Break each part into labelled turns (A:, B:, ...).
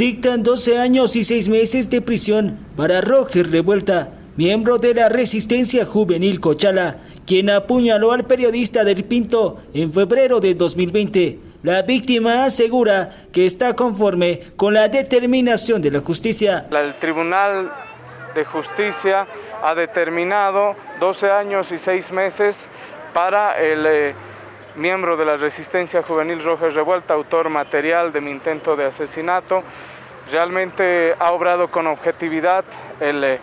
A: Dictan 12 años y 6 meses de prisión para Roger Revuelta, miembro de la Resistencia Juvenil Cochala, quien apuñaló al periodista del Pinto en febrero de 2020. La víctima asegura que está conforme con la determinación de la justicia.
B: El Tribunal de Justicia ha determinado 12 años y 6 meses para el eh, miembro de la Resistencia Juvenil Roja Revuelta, autor material de mi intento de asesinato. Realmente ha obrado con objetividad el eh,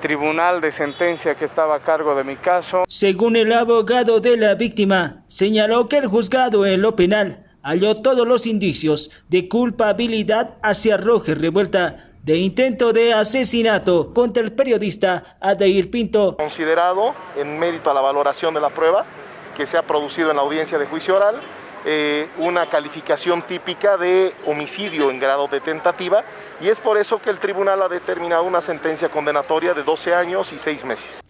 B: tribunal de sentencia que estaba a cargo de mi caso.
A: Según el abogado de la víctima, señaló que el juzgado en lo penal halló todos los indicios de culpabilidad hacia Roger Revuelta de intento de asesinato contra el periodista Adair Pinto.
C: Considerado en mérito a la valoración de la prueba que se ha producido en la audiencia de juicio oral, eh, una calificación típica de homicidio en grado de tentativa y es por eso que el tribunal ha determinado una sentencia condenatoria de 12 años y 6 meses.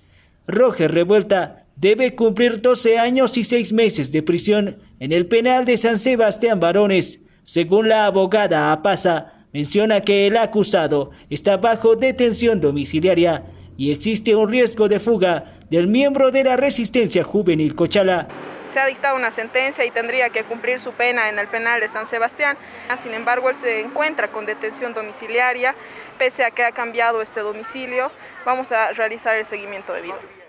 A: Roger Revuelta debe cumplir 12 años y 6 meses de prisión en el penal de San Sebastián Varones. Según la abogada Apaza, menciona que el acusado está bajo detención domiciliaria y existe un riesgo de fuga del miembro de la resistencia juvenil Cochala.
D: Se ha dictado una sentencia y tendría que cumplir su pena en el penal de San Sebastián. Sin embargo, él se encuentra con detención domiciliaria, pese a que ha cambiado este domicilio. Vamos a realizar el seguimiento debido.